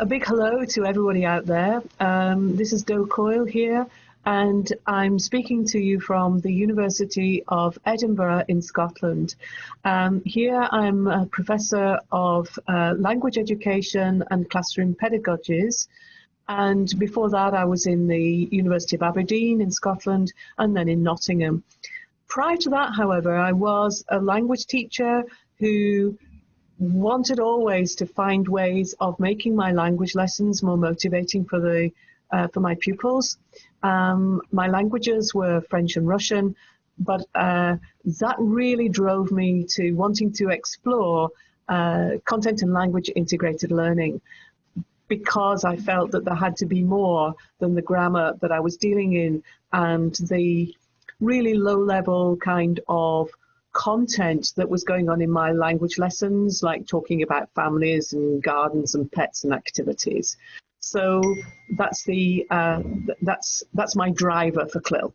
a big hello to everybody out there. Um, this is Do Coyle here, and I'm speaking to you from the University of Edinburgh in Scotland. Um, here I'm a professor of uh, language education and classroom pedagogies. And before that, I was in the University of Aberdeen in Scotland and then in Nottingham. Prior to that, however, I was a language teacher who wanted always to find ways of making my language lessons more motivating for the uh, for my pupils. Um, my languages were French and Russian, but uh, that really drove me to wanting to explore uh, content and language integrated learning because I felt that there had to be more than the grammar that I was dealing in and the really low level kind of content that was going on in my language lessons, like talking about families and gardens and pets and activities. So that's the uh, that's that's my driver for CLIL.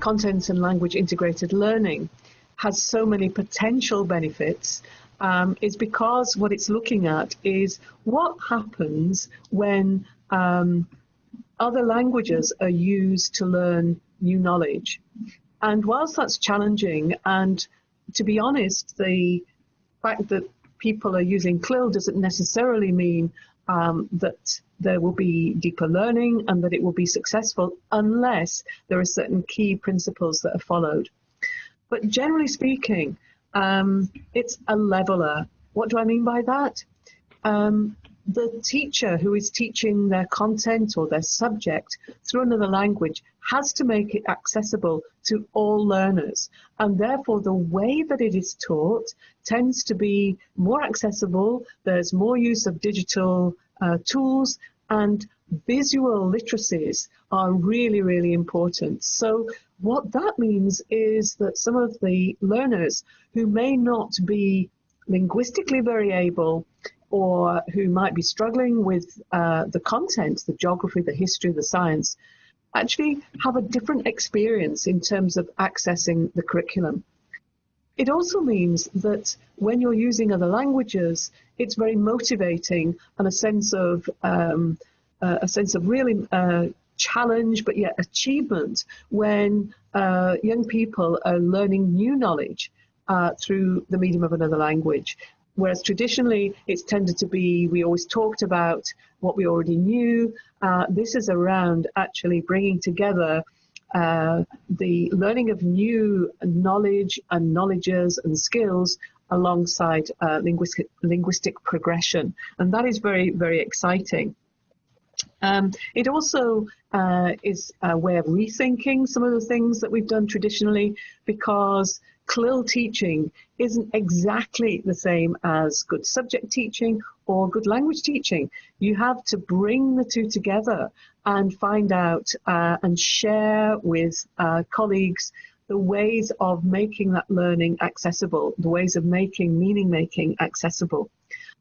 Content and language integrated learning has so many potential benefits um, is because what it's looking at is what happens when um, other languages are used to learn new knowledge. And whilst that's challenging, and to be honest, the fact that people are using CLIL doesn't necessarily mean um, that there will be deeper learning and that it will be successful unless there are certain key principles that are followed. But generally speaking, um, it's a leveler. What do I mean by that? Um, the teacher who is teaching their content or their subject through another language has to make it accessible to all learners. And therefore, the way that it is taught tends to be more accessible. There's more use of digital uh, tools and visual literacies are really, really important. So what that means is that some of the learners who may not be linguistically very able or who might be struggling with uh, the content, the geography, the history, the science, actually have a different experience in terms of accessing the curriculum. It also means that when you're using other languages, it's very motivating and a sense of um, uh, a sense of really uh, challenge, but yet achievement when uh, young people are learning new knowledge uh, through the medium of another language. Whereas traditionally it's tended to be, we always talked about what we already knew. Uh, this is around actually bringing together uh, the learning of new knowledge and knowledges and skills alongside uh, linguistic, linguistic progression. And that is very, very exciting. Um, it also uh, is a way of rethinking some of the things that we've done traditionally because CLIL teaching isn't exactly the same as good subject teaching or good language teaching. You have to bring the two together and find out uh, and share with uh, colleagues the ways of making that learning accessible, the ways of making meaning making accessible.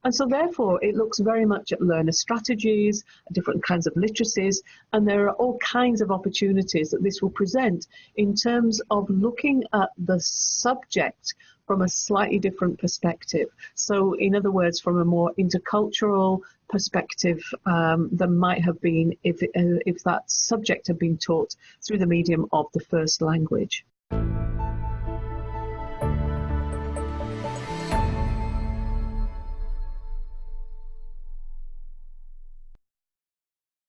And so therefore it looks very much at learner strategies, different kinds of literacies, and there are all kinds of opportunities that this will present in terms of looking at the subject from a slightly different perspective. So in other words, from a more intercultural perspective um, than might have been if, uh, if that subject had been taught through the medium of the first language.